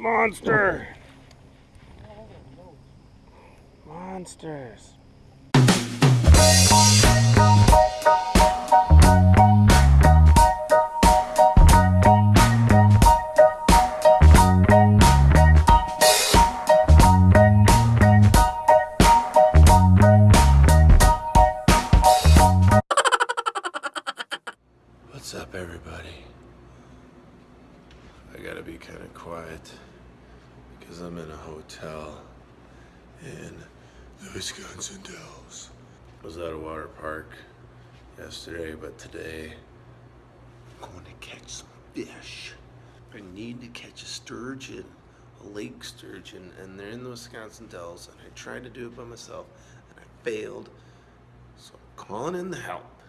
Monster! Monsters. What's up, everybody? I gotta be kind of quiet because I'm in a hotel in the Wisconsin Dells. Was at a water park yesterday, but today I'm going to catch some fish. I need to catch a sturgeon, a lake sturgeon, and they're in the Wisconsin Dells. And I tried to do it by myself, and I failed. So I'm calling in the help.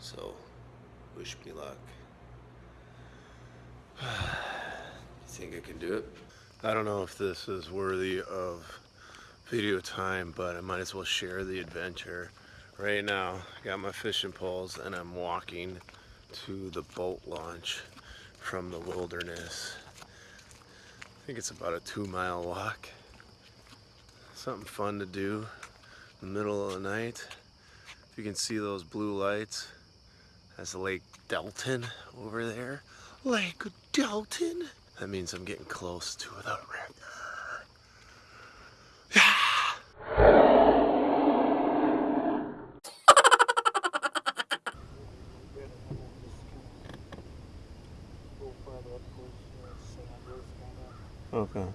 So, wish me luck. think I can do it? I don't know if this is worthy of video time, but I might as well share the adventure. Right now, I got my fishing poles and I'm walking to the boat launch from the wilderness. I think it's about a two mile walk. Something fun to do in the middle of the night. If you can see those blue lights, that's Lake Delton over there. Lake Delton? That means I'm getting close to the river. Okay.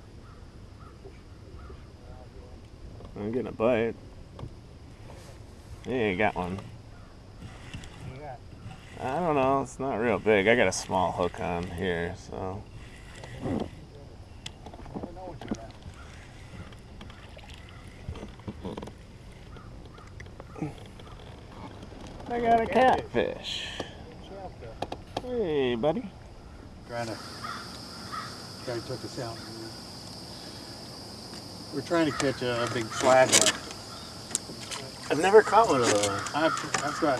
I'm getting a bite. Yeah, got one. I don't know, it's not real big. I got a small hook on here, so. I got a catfish. Hey, buddy. Trying to, guy took us out. We're trying to catch a, big flathead. I've never caught one of those. I've, I've got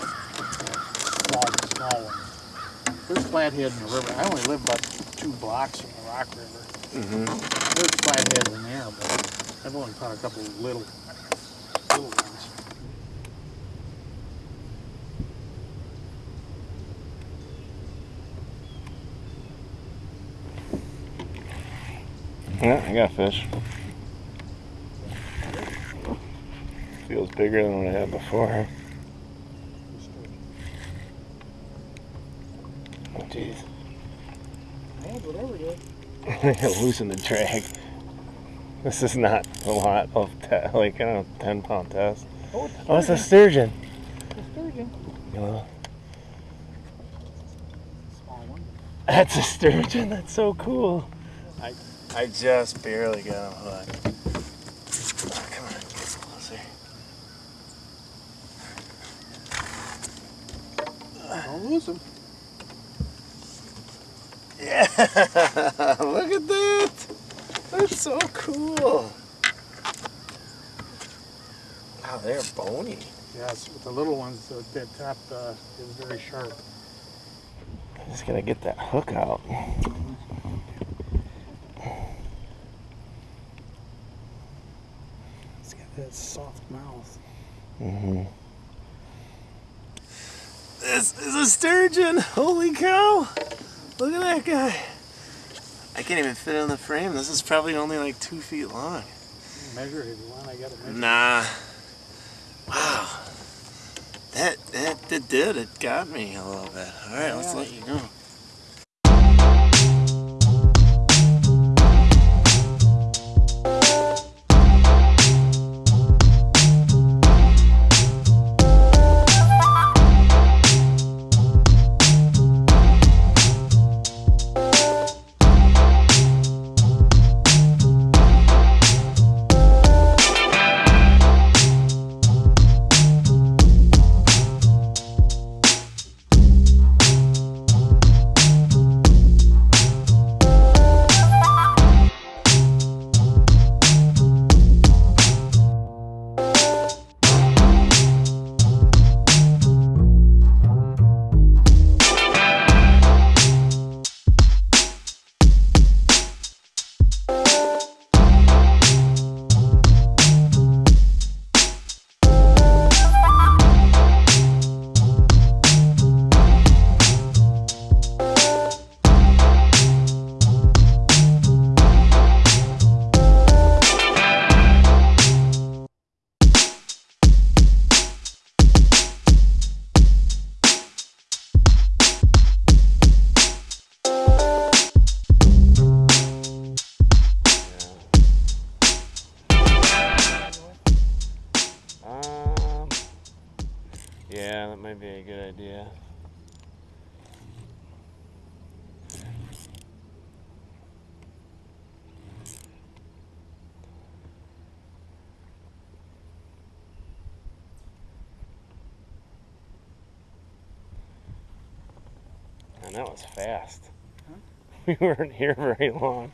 small, small ones. There's flathead in the river. I only live about two blocks from the Rock River. Mm-hmm. There's flatheads in there, but I've only caught a couple of little, little ones. Yeah, I got fish. Feels bigger than what I had before. Oh, jeez. Yeah, whatever it is. Losing the drag. This is not a lot of, te- like, I don't know, 10 pound test. Oh, it's Oh, it's a sturgeon. a sturgeon. Small that's a sturgeon. That's so cool. I, I just barely got him hooked. Oh, come on, get closer. Don't lose them. Yeah, look at that. That's so cool. Wow, they're bony. Yes, with the little ones, the, that top uh, is very sharp. Just gotta get that hook out. It's got that soft mouth. Mm-hmm. This is a sturgeon. Holy cow! Look at that guy. I can't even fit in the frame. This is probably only like two feet long. Measure it if you want. I got to measure. Nah. Wow. That, that that did. It got me a little bit. All right, let's let you go. good idea. And that was fast. Huh? We weren't here very long.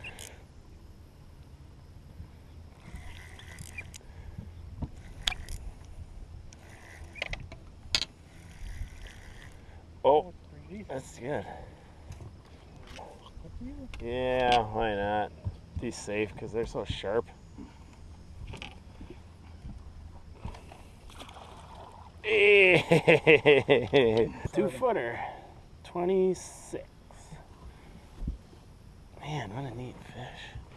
Good. Yeah, why not? Be safe because they're so sharp. Two footer, 26. Man, what a neat fish.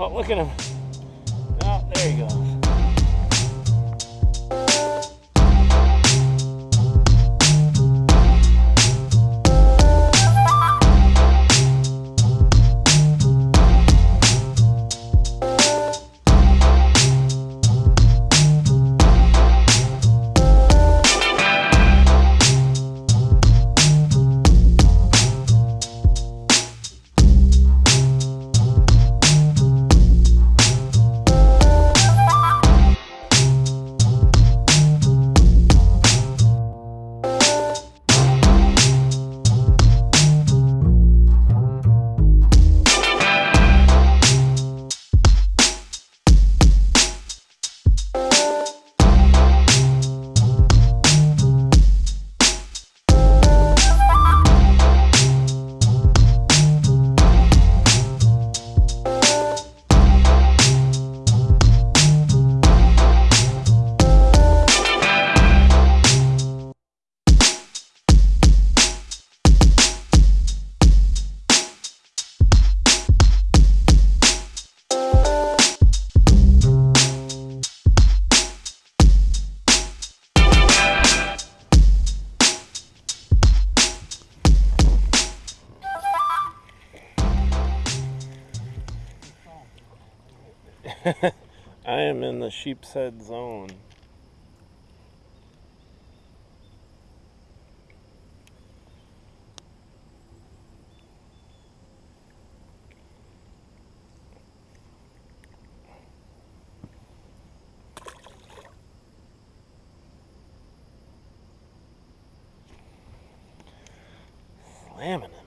Oh, look at him. Oh, there he goes. I am in the sheep's head zone. Slamming.